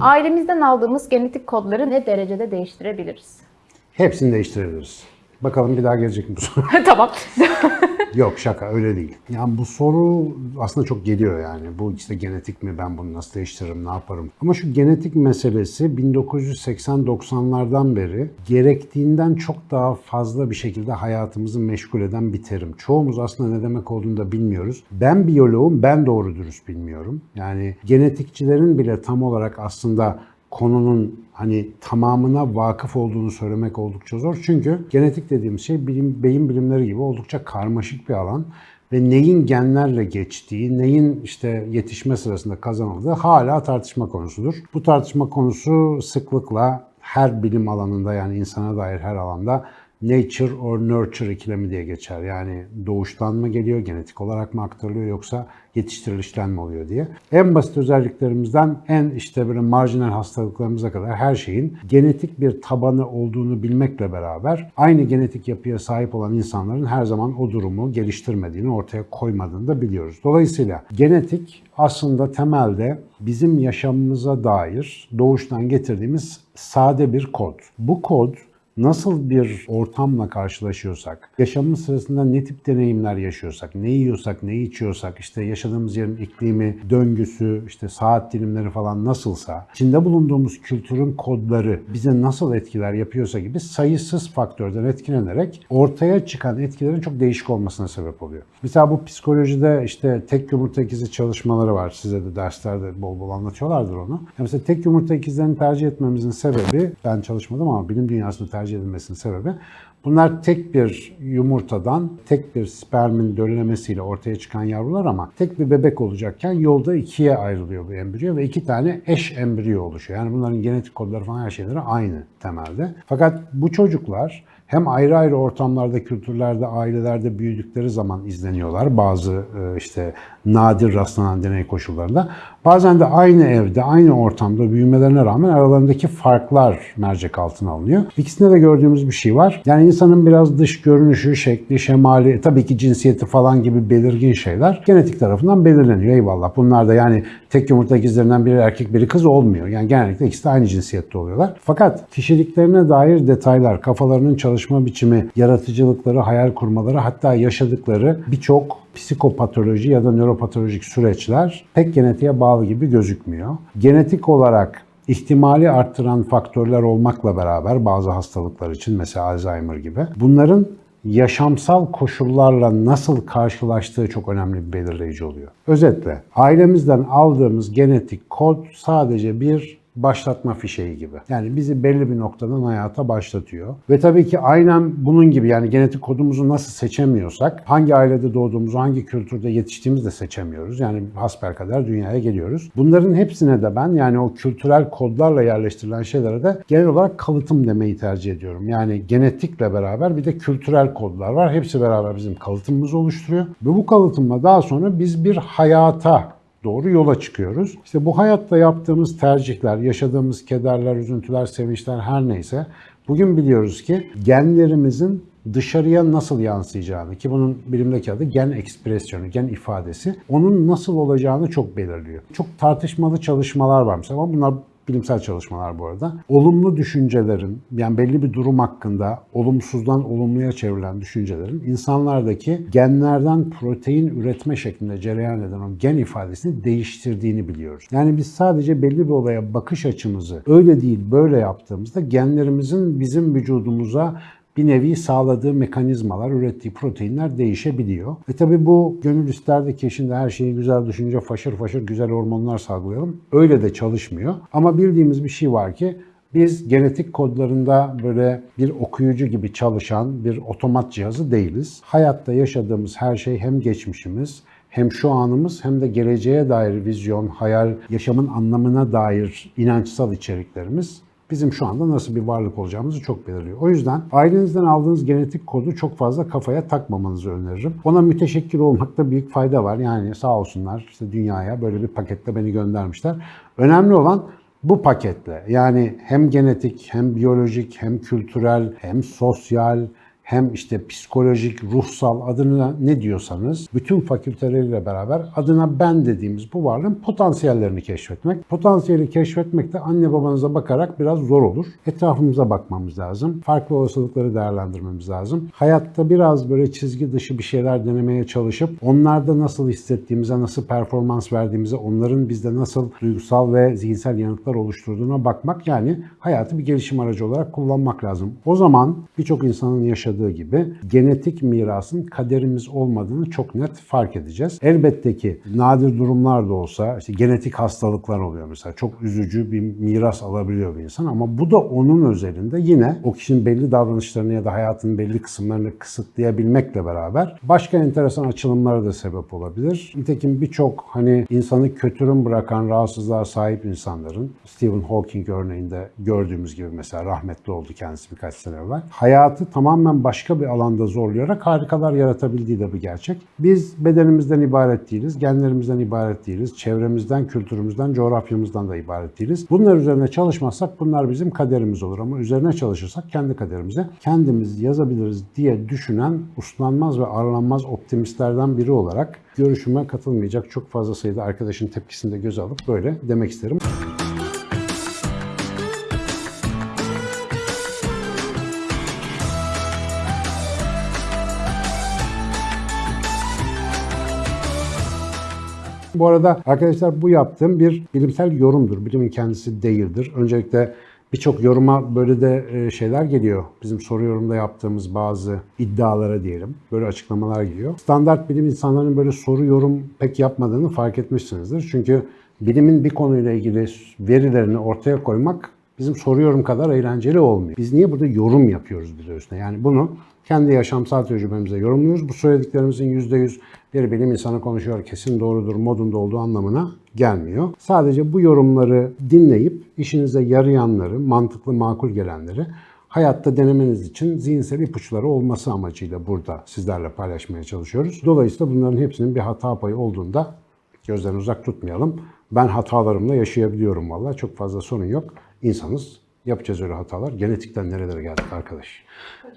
Ailemizden aldığımız genetik kodları ne derecede değiştirebiliriz? Hepsini değiştirebiliriz. Bakalım bir daha gelecek mi bu soru? tamam. Yok şaka öyle değil. Yani bu soru aslında çok geliyor yani. Bu işte genetik mi ben bunu nasıl değiştiririm ne yaparım. Ama şu genetik meselesi 1980-90'lardan beri gerektiğinden çok daha fazla bir şekilde hayatımızı meşgul eden bir terim. Çoğumuz aslında ne demek olduğunu da bilmiyoruz. Ben biyoloğum ben doğru dürüst bilmiyorum. Yani genetikçilerin bile tam olarak aslında konunun hani tamamına vakıf olduğunu söylemek oldukça zor. Çünkü genetik dediğimiz şey bilim, beyin bilimleri gibi oldukça karmaşık bir alan ve neyin genlerle geçtiği, neyin işte yetişme sırasında kazanıldığı hala tartışma konusudur. Bu tartışma konusu sıklıkla her bilim alanında yani insana dair her alanda nature or nurture ikilemi diye geçer. Yani doğuştan mı geliyor, genetik olarak mı aktarılıyor yoksa yetiştirilişten mi oluyor diye. En basit özelliklerimizden en işte böyle marjinal hastalıklarımıza kadar her şeyin genetik bir tabanı olduğunu bilmekle beraber aynı genetik yapıya sahip olan insanların her zaman o durumu geliştirmediğini, ortaya koymadığını da biliyoruz. Dolayısıyla genetik aslında temelde bizim yaşamımıza dair doğuştan getirdiğimiz sade bir kod. Bu kod nasıl bir ortamla karşılaşıyorsak, yaşamımız sırasında ne tip deneyimler yaşıyorsak, ne yiyorsak, ne içiyorsak, işte yaşadığımız yerin iklimi, döngüsü, işte saat dilimleri falan nasılsa, içinde bulunduğumuz kültürün kodları bize nasıl etkiler yapıyorsa gibi sayısız faktörden etkilenerek ortaya çıkan etkilerin çok değişik olmasına sebep oluyor. Mesela bu psikolojide işte tek yumurta ikizi çalışmaları var. Size de derslerde bol bol anlatıyorlardır onu. Mesela tek yumurta ikizlerini tercih etmemizin sebebi, ben çalışmadım ama bilim dünyasında tercih edilmesinin sebebi Bunlar tek bir yumurtadan, tek bir spermin döllemesiyle ortaya çıkan yavrular ama tek bir bebek olacakken yolda ikiye ayrılıyor bu embriyo ve iki tane eş embriyo oluşuyor. Yani bunların genetik kodları falan her şeyleri aynı temelde. Fakat bu çocuklar hem ayrı ayrı ortamlarda, kültürlerde, ailelerde büyüdükleri zaman izleniyorlar bazı e, işte nadir rastlanan deney koşullarında. Bazen de aynı evde, aynı ortamda büyümelerine rağmen aralarındaki farklar mercek altına alınıyor. İkisinde de gördüğümüz bir şey var. Yani insanın biraz dış görünüşü, şekli, şemali, tabii ki cinsiyeti falan gibi belirgin şeyler genetik tarafından belirleniyor. Eyvallah. Bunlar da yani tek yumurta ikizlerinden biri erkek biri kız olmuyor. Yani genellikle ikisi de aynı cinsiyette oluyorlar. Fakat kişiliklerine dair detaylar, kafalarının çalışma biçimi, yaratıcılıkları, hayal kurmaları hatta yaşadıkları birçok psikopatoloji ya da nöropatolojik süreçler pek genetiğe bağlı gibi gözükmüyor. Genetik olarak ihtimali arttıran faktörler olmakla beraber bazı hastalıklar için mesela Alzheimer gibi bunların yaşamsal koşullarla nasıl karşılaştığı çok önemli bir belirleyici oluyor. Özetle ailemizden aldığımız genetik kod sadece bir başlatma fişeği gibi. Yani bizi belli bir noktadan hayata başlatıyor. Ve tabii ki aynen bunun gibi yani genetik kodumuzu nasıl seçemiyorsak, hangi ailede doğduğumuzu, hangi kültürde yetiştiğimizi de seçemiyoruz. Yani hasbelkader dünyaya geliyoruz. Bunların hepsine de ben yani o kültürel kodlarla yerleştirilen şeylere de genel olarak kalıtım demeyi tercih ediyorum. Yani genetikle beraber bir de kültürel kodlar var. Hepsi beraber bizim kalıtımımızı oluşturuyor. Ve bu kalıtımla daha sonra biz bir hayata doğru yola çıkıyoruz. İşte bu hayatta yaptığımız tercihler, yaşadığımız kederler, üzüntüler, sevinçler her neyse bugün biliyoruz ki genlerimizin dışarıya nasıl yansıyacağını ki bunun bilimdeki adı gen ekspresyonu, gen ifadesi onun nasıl olacağını çok belirliyor. Çok tartışmalı çalışmalar var mesela ama bunlar bilimsel çalışmalar bu arada. Olumlu düşüncelerin, yani belli bir durum hakkında olumsuzdan olumluya çevrilen düşüncelerin insanlardaki genlerden protein üretme şeklinde cereyan eden o gen ifadesini değiştirdiğini biliyoruz. Yani biz sadece belli bir olaya bakış açımızı öyle değil böyle yaptığımızda genlerimizin bizim vücudumuza bir nevi sağladığı mekanizmalar, ürettiği proteinler değişebiliyor. Ve tabii bu gönül isterdi ki şimdi her şeyi güzel düşünce faşır faşır güzel hormonlar salgılayalım. Öyle de çalışmıyor. Ama bildiğimiz bir şey var ki biz genetik kodlarında böyle bir okuyucu gibi çalışan bir otomat cihazı değiliz. Hayatta yaşadığımız her şey hem geçmişimiz hem şu anımız hem de geleceğe dair vizyon, hayal, yaşamın anlamına dair inançsal içeriklerimiz bizim şu anda nasıl bir varlık olacağımızı çok belirliyor. O yüzden ailenizden aldığınız genetik kodu çok fazla kafaya takmamanızı öneririm. Ona müteşekkir olmakta büyük fayda var. Yani sağ olsunlar işte dünyaya böyle bir paketle beni göndermişler. Önemli olan bu paketle yani hem genetik hem biyolojik hem kültürel hem sosyal hem işte psikolojik, ruhsal adına ne diyorsanız bütün fakülteleriyle beraber adına ben dediğimiz bu varlığın potansiyellerini keşfetmek. Potansiyeli keşfetmek de anne babanıza bakarak biraz zor olur. Etrafımıza bakmamız lazım. Farklı olasılıkları değerlendirmemiz lazım. Hayatta biraz böyle çizgi dışı bir şeyler denemeye çalışıp onlarda nasıl hissettiğimize, nasıl performans verdiğimize, onların bizde nasıl duygusal ve zihinsel yanıtlar oluşturduğuna bakmak yani hayatı bir gelişim aracı olarak kullanmak lazım. O zaman birçok insanın yaşadığı gibi genetik mirasın kaderimiz olmadığını çok net fark edeceğiz. Elbette ki nadir durumlar da olsa işte genetik hastalıklar oluyor mesela. Çok üzücü bir miras alabiliyor bir insan ama bu da onun özelinde yine o kişinin belli davranışlarını ya da hayatının belli kısımlarını kısıtlayabilmekle beraber başka enteresan açılımlara da sebep olabilir. Nitekim birçok hani insanı kötürüm bırakan rahatsızlığa sahip insanların Stephen Hawking örneğinde gördüğümüz gibi mesela rahmetli oldu kendisi birkaç sene evvel. Hayatı tamamen başka bir alanda zorlayarak harikalar yaratabildiği de bir gerçek. Biz bedenimizden ibaret değiliz, genlerimizden ibaret değiliz, çevremizden, kültürümüzden, coğrafyamızdan da ibaret değiliz. Bunlar üzerine çalışmazsak bunlar bizim kaderimiz olur ama üzerine çalışırsak kendi kaderimize kendimiz yazabiliriz diye düşünen uslanmaz ve arlanmaz optimistlerden biri olarak görüşüme katılmayacak çok fazla sayıda arkadaşın tepkisini de göze alıp böyle demek isterim. Bu arada arkadaşlar bu yaptığım bir bilimsel yorumdur. Bilimin kendisi değildir. Öncelikle birçok yoruma böyle de e, şeyler geliyor. Bizim soru yorumda yaptığımız bazı iddialara diyelim. Böyle açıklamalar geliyor. Standart bilim insanlarının böyle soru yorum pek yapmadığını fark etmişsinizdir. Çünkü bilimin bir konuyla ilgili verilerini ortaya koymak bizim soru yorum kadar eğlenceli olmuyor. Biz niye burada yorum yapıyoruz bir üstüne? Yani bunu kendi yaşamsal tecrübemize yorumluyoruz. Bu söylediklerimizin %100 bir bilim insanı konuşuyor kesin doğrudur modunda olduğu anlamına gelmiyor. Sadece bu yorumları dinleyip işinize yarayanları, mantıklı makul gelenleri hayatta denemeniz için zihinsel ipuçları olması amacıyla burada sizlerle paylaşmaya çalışıyoruz. Dolayısıyla bunların hepsinin bir hata payı olduğunda gözden uzak tutmayalım. Ben hatalarımla yaşayabiliyorum valla. Çok fazla sorun yok. İnsanız. Yapacağız öyle hatalar. Genetikten nerelere geldik arkadaş.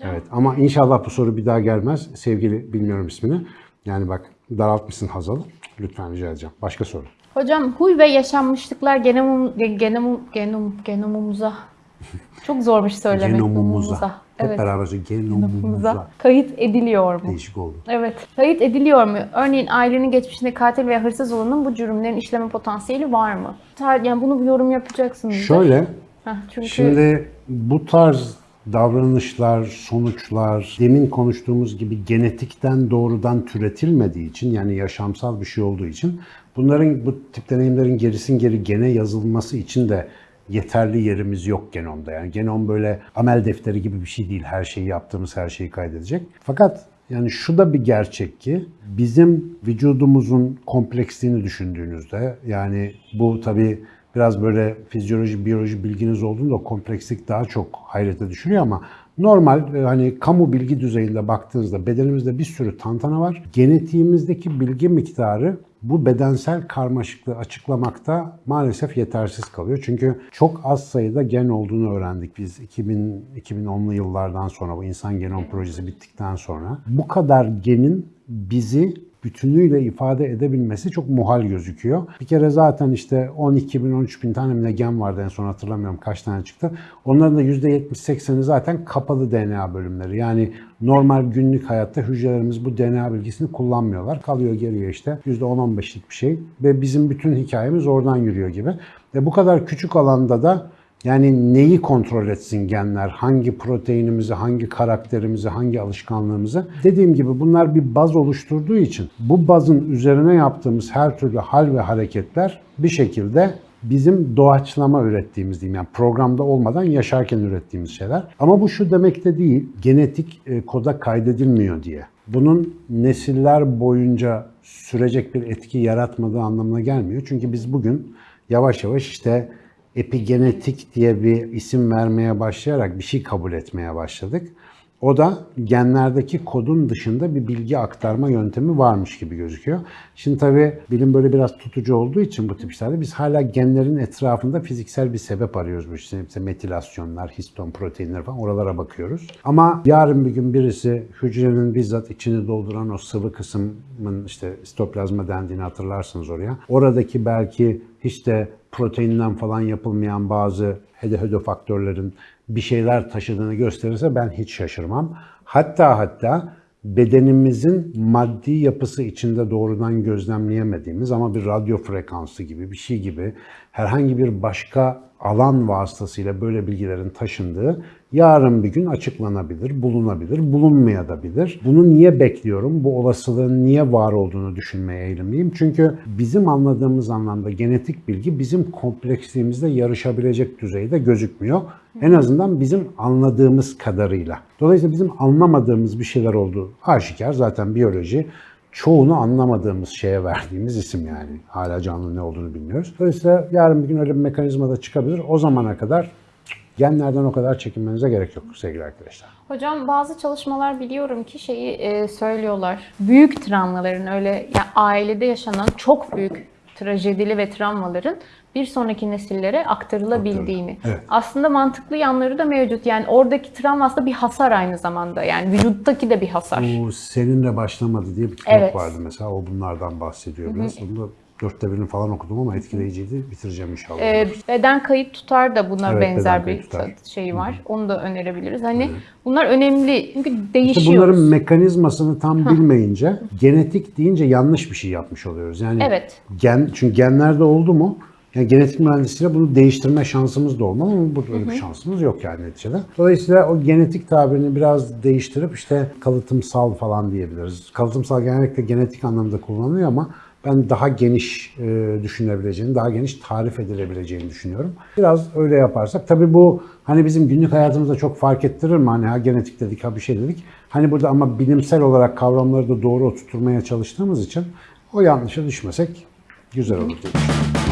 Evet ama inşallah bu soru bir daha gelmez. Sevgili bilmiyorum ismini. Yani bak daraltmışsın Hazal'ı. Lütfen rica edeceğim. Başka soru. Hocam huy ve yaşanmışlıklar genomum, genomum, genom, genomumuza çok zormuş söylemek. Genomumuza. Hep Evet. beraber söyleyeyim. Genomumuza. Kayıt ediliyor mu? Değişik oldu. Evet. Kayıt ediliyor mu? Örneğin ailenin geçmişinde katil veya hırsız olanın bu cürümlerin işleme potansiyeli var mı? Yani bunu bir yorum yapacaksınız. Şöyle, Heh, çünkü Şimdi bu tarz davranışlar, sonuçlar demin konuştuğumuz gibi genetikten doğrudan türetilmediği için yani yaşamsal bir şey olduğu için bunların bu tip deneyimlerin gerisin geri gene yazılması için de yeterli yerimiz yok genomda. Yani genom böyle amel defteri gibi bir şey değil. Her şeyi yaptığımız her şeyi kaydedecek. Fakat yani şu da bir gerçek ki bizim vücudumuzun kompleksliğini düşündüğünüzde yani bu tabii biraz böyle fizyoloji, biyoloji bilginiz olduğunda komplekslik daha çok hayrete düşürüyor ama normal e, hani kamu bilgi düzeyinde baktığınızda bedenimizde bir sürü tantana var. Genetiğimizdeki bilgi miktarı bu bedensel karmaşıklığı açıklamakta maalesef yetersiz kalıyor. Çünkü çok az sayıda gen olduğunu öğrendik biz 2000 2010'lu yıllardan sonra bu insan genom projesi bittikten sonra. Bu kadar genin bizi bütünüyle ifade edebilmesi çok muhal gözüküyor. Bir kere zaten işte 12 bin 13 bin tane mi ne gen vardı en son hatırlamıyorum kaç tane çıktı. Onların da %70-80'i zaten kapalı DNA bölümleri. Yani normal günlük hayatta hücrelerimiz bu DNA bilgisini kullanmıyorlar. Kalıyor geriye işte %10-15'lik bir şey ve bizim bütün hikayemiz oradan yürüyor gibi. Ve bu kadar küçük alanda da yani neyi kontrol etsin genler, hangi proteinimizi, hangi karakterimizi, hangi alışkanlığımızı. Dediğim gibi bunlar bir baz oluşturduğu için bu bazın üzerine yaptığımız her türlü hal ve hareketler bir şekilde bizim doğaçlama ürettiğimiz diyeyim yani programda olmadan yaşarken ürettiğimiz şeyler. Ama bu şu demek de değil, genetik e, koda kaydedilmiyor diye. Bunun nesiller boyunca sürecek bir etki yaratmadığı anlamına gelmiyor. Çünkü biz bugün yavaş yavaş işte epigenetik diye bir isim vermeye başlayarak bir şey kabul etmeye başladık. O da genlerdeki kodun dışında bir bilgi aktarma yöntemi varmış gibi gözüküyor. Şimdi tabii bilim böyle biraz tutucu olduğu için bu tip işlerde biz hala genlerin etrafında fiziksel bir sebep arıyoruz. İşte, işte metilasyonlar, histon proteinler falan oralara bakıyoruz. Ama yarın bir gün birisi hücrenin bizzat içini dolduran o sıvı kısmın işte sitoplazma dendiğini hatırlarsınız oraya. Oradaki belki hiç de proteinden falan yapılmayan bazı hede faktörlerin bir şeyler taşıdığını gösterirse ben hiç şaşırmam. Hatta hatta bedenimizin maddi yapısı içinde doğrudan gözlemleyemediğimiz ama bir radyo frekansı gibi bir şey gibi herhangi bir başka alan vasıtasıyla böyle bilgilerin taşındığı yarın bir gün açıklanabilir, bulunabilir, bulunmayabilir. Bunu niye bekliyorum? Bu olasılığın niye var olduğunu düşünmeye eğilimliyim. Çünkü bizim anladığımız anlamda genetik bilgi bizim kompleksliğimizde yarışabilecek düzeyde gözükmüyor. En azından bizim anladığımız kadarıyla. Dolayısıyla bizim anlamadığımız bir şeyler olduğu aşikar. Zaten biyoloji çoğunu anlamadığımız şeye verdiğimiz isim yani. Hala canlı ne olduğunu bilmiyoruz. Dolayısıyla yarın bir gün öyle bir mekanizma da çıkabilir. O zamana kadar genlerden o kadar çekinmenize gerek yok sevgili arkadaşlar. Hocam bazı çalışmalar biliyorum ki şeyi e, söylüyorlar. Büyük travmaların öyle yani ailede yaşanan çok büyük trajedili ve travmaların bir sonraki nesillere aktarılabildiğini. Evet. Aslında mantıklı yanları da mevcut. Yani oradaki travma aslında bir hasar aynı zamanda. Yani vücuttaki de bir hasar. Bu seninle başlamadı diye bir kitap Evet. vardı mesela. O bunlardan bahsediyor biraz. Onu da dörtte birini falan okudum ama etkileyiciydi. Bitireceğim inşallah. Ee, beden kayıt tutar da buna Evet, benzer bir tutar. şey var. Onu da önerebiliriz. Hani bunlar önemli çünkü İşte değişiyoruz. bunların mekanizmasını tam bilmeyince genetik deyince yanlış bir şey yapmış oluyoruz. Yani Evet. gen çünkü genlerde oldu mu yani genetik mühendisliğiyle bunu değiştirme şansımız da olmalı ama burada öyle bir şansımız yok yani neticede. Dolayısıyla o genetik tabirini biraz değiştirip işte kalıtımsal falan diyebiliriz. Kalıtımsal genellikle genetik anlamda kullanılıyor ama ben daha geniş e, düşünebileceğini, daha geniş tarif edilebileceğini düşünüyorum. Biraz öyle yaparsak tabii bu hani bizim günlük hayatımızda çok fark ettirir mi? Hani ha genetik dedik ha bir şey dedik. Hani burada ama bilimsel olarak kavramları da doğru oturtmaya çalıştığımız için o yanlışa düşmesek güzel olur diye düşünüyorum.